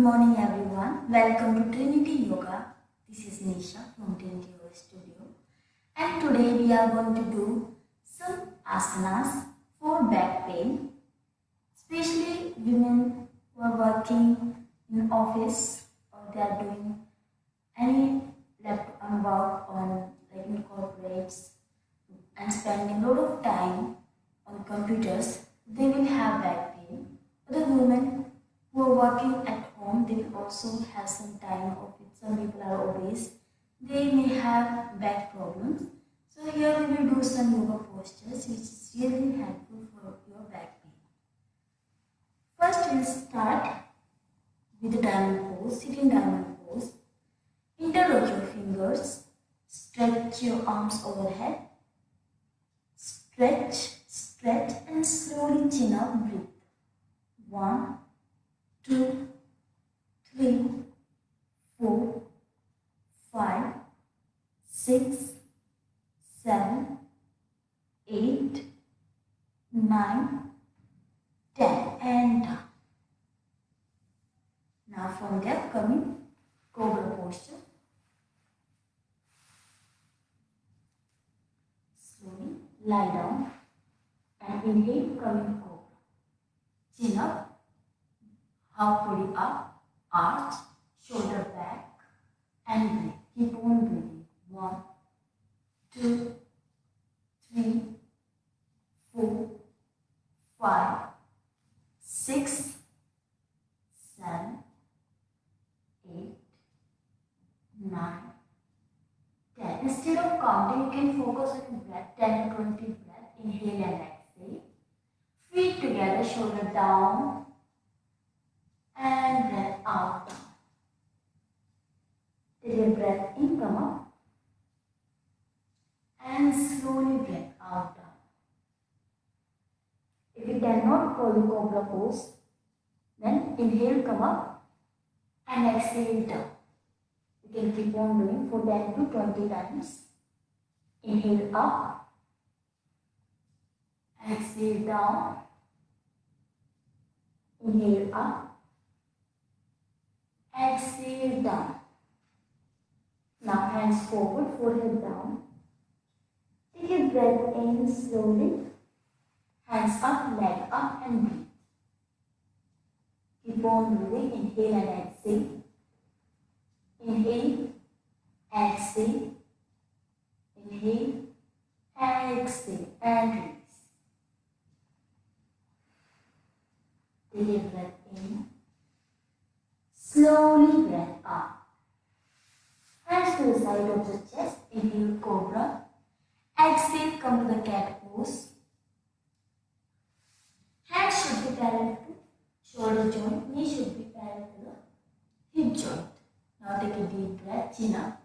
morning everyone. Welcome to Trinity Yoga. This is Nisha from Trinity Yoga Studio. And today we are going to do some asanas for back pain. Especially women who are working in office or they are doing any laptop work on like in corporates and spending a lot of time on computers, they will have back pain. The women who are working at home, they will also have some time of it. Some people are obese. They may have back problems. So here we will do some yoga postures which is really helpful for your back pain. First we'll start with the diamond pose, sitting diamond pose. Interlock your fingers, stretch your arms overhead, stretch, stretch and slowly chin up, breathe. One, two, three, four, five, six, seven, eight, nine, ten, and down. Now from there coming cobra posture. Slowly lie down and inhale coming cobra. Chin up half body up, arch, shoulder back, and breathe. Keep on breathing. One, two, three, four, five, six, seven, eight, nine, ten. Instead of counting, you can focus on breath, 10 to 20 breath. Inhale and exhale. Feet together, shoulder down, and breath out. Take a breath in, come up, and slowly breath out down. If you cannot follow cobra pose, then inhale, come up, and exhale down. You can keep on doing for 10 to 20 times. Inhale up, exhale down, inhale up, Exhale down. Now hands forward, forehead down. Take a breath in slowly. Hands up, leg up and breathe. Keep on breathing. Inhale and exhale. Inhale, exhale. Inhale, exhale and release. Take a breath in. Slowly breath up. Hands to the side of the chest. Inhale cobra. Exhale, come to the cat pose. Hands should be parallel to shoulder joint. Knee should be parallel to the hip joint. Now take a deep breath. Chin up.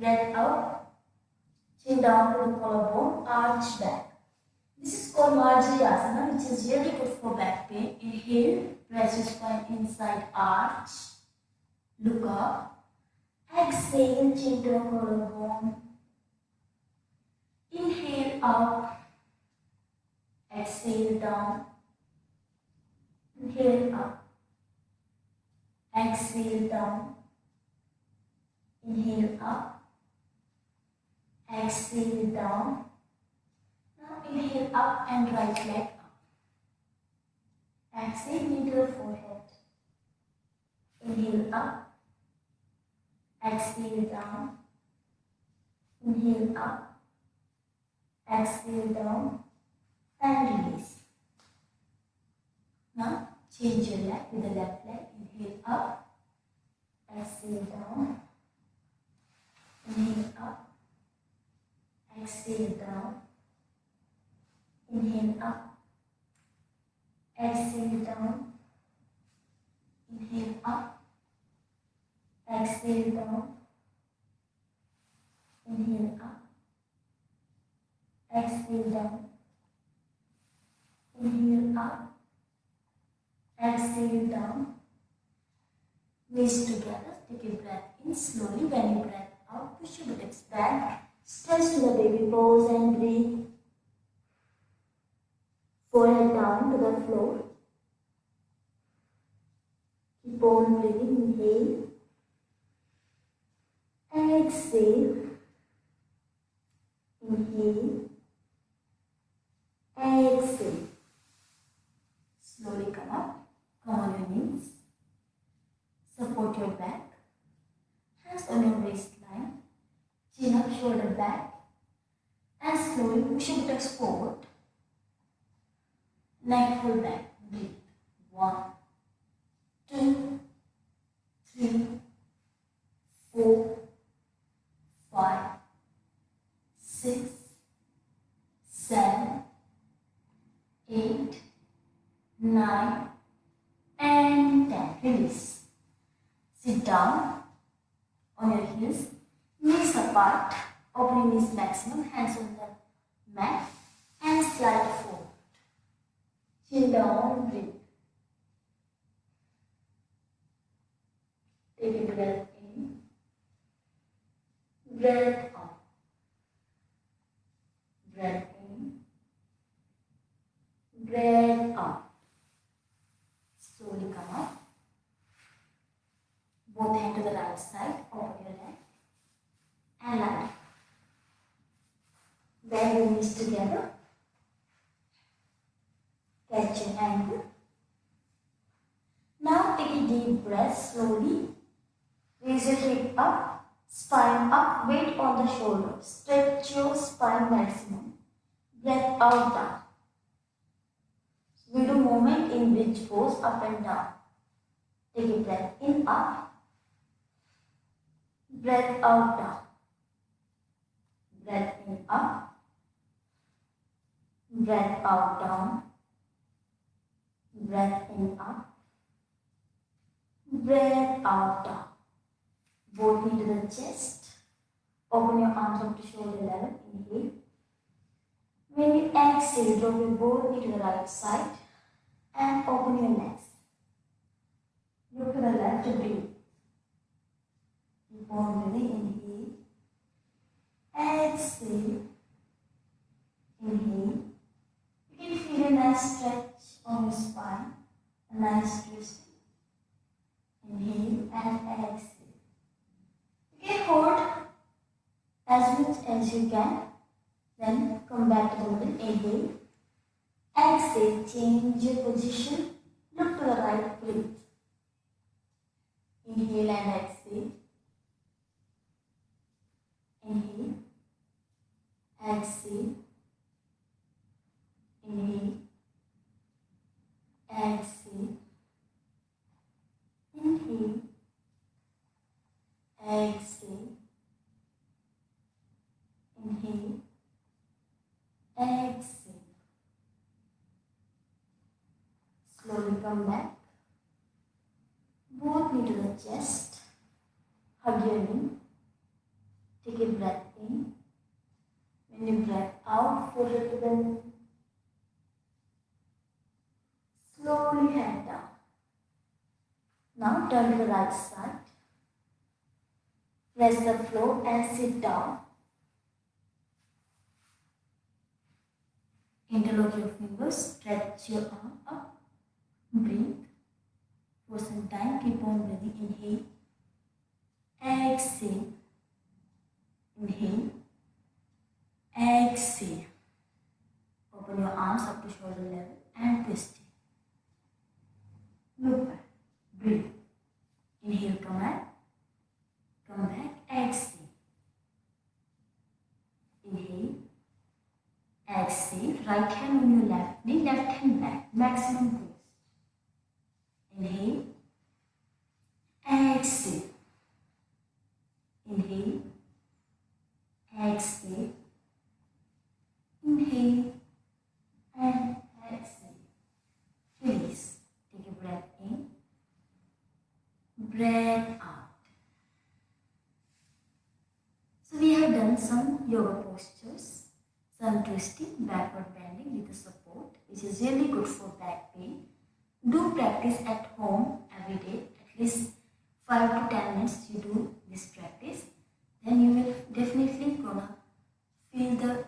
Breath out. Chin down to the collarbone. Arch back. This is called Marjari which is really good for back pain. Inhale, press your spine inside, arch, look up. Exhale, chin to collarbone. Inhale up, exhale down. Inhale up, exhale down. Inhale up, exhale down. Now inhale up and right leg up. Exhale the forehead. Inhale up. Exhale down. Inhale up. Exhale down. And release. Now change your leg with the left leg. Inhale up. Exhale down. Inhale up. Exhale down. Inhale up. Exhale down. Inhale up. Exhale down. Inhale up. Exhale down. Inhale up. Exhale down. Knees together. Take a breath in slowly. When you breath out, push your buttocks back. Stretch to the baby pose and breathe. Forehead down to the floor. Keep on breathing. Inhale. Exhale. Inhale. Exhale. Slowly come up. Come on your knees. Support your back. Hands on your waistline. Chin back. And slowly push your buttocks forward. Neck pull back. Breathe. One, two, three, four, five, six, seven, eight, nine, and ten. Release. Sit down on your heels, knees apart, opening knees maximum, hands on the mat, and slide forward. Chin down, breathe. Take a breath in, breath out, breath in, breath out. Slowly come up. Both hand to the right side, open your leg and lie. Bend your knees together. Catch your ankle. Now take a deep breath slowly. Up, spine up, weight on the shoulder. Stretch your spine maximum. Breath out down. We do movement in which goes up and down. Take a breath in up. Breath out down. Breath in up. Breath out down. Breath in up. Breath out down. Both knee to the chest. Open your arms up to shoulder level. Inhale. When you exhale, drop your both knee to the right side and open your legs. Look to the left to breathe. Keep on. Inhale. Exhale. Inhale. You can feel a nice stretch on your spine, a nice twist. Inhale and exhale. Hold as much as you can. Then come back to the middle. Inhale. Exhale. Change your position. Look to the right. Breathe. Inhale and exhale. Inhale. Exhale. Inhale. Exhale. Inhale. Exhale. Inhale. Exhale. Slowly come back. Both knee to the chest. Hug your knee. Take a breath in. When you breath out, forehead to the knee. Slowly head down. Now turn to the right side. Press the floor and sit down. Interlock your fingers, stretch your arm up, breathe. For some time, keep on breathing. Inhale, exhale, inhale, exhale. Open your arms up to shoulder level and twist it. Look back, breathe. Inhale, come back, come back, exhale. Inhale, exhale. Right hand on your left knee, left hand back, maximum twist. Inhale. Exhale. Inhale. Exhale. Inhale. And exhale. Release. Take a breath in. Breath out. So we have done some yoga postures, some twisting, backward bending with the support, which is really good for back pain. Do practice at home every day at least 5 to 10 minutes you do this practice. Then you will definitely gonna feel the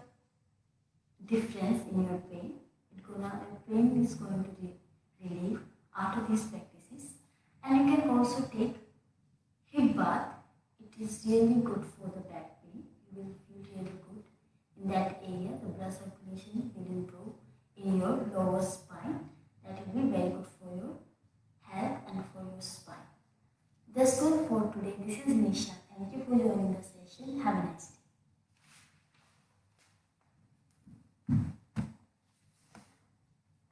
difference in your pain. It gonna your pain is going to be relief after these practices. And you can also take hip bath. It is really good for the back pain. You will feel really good in that area. The blood circulation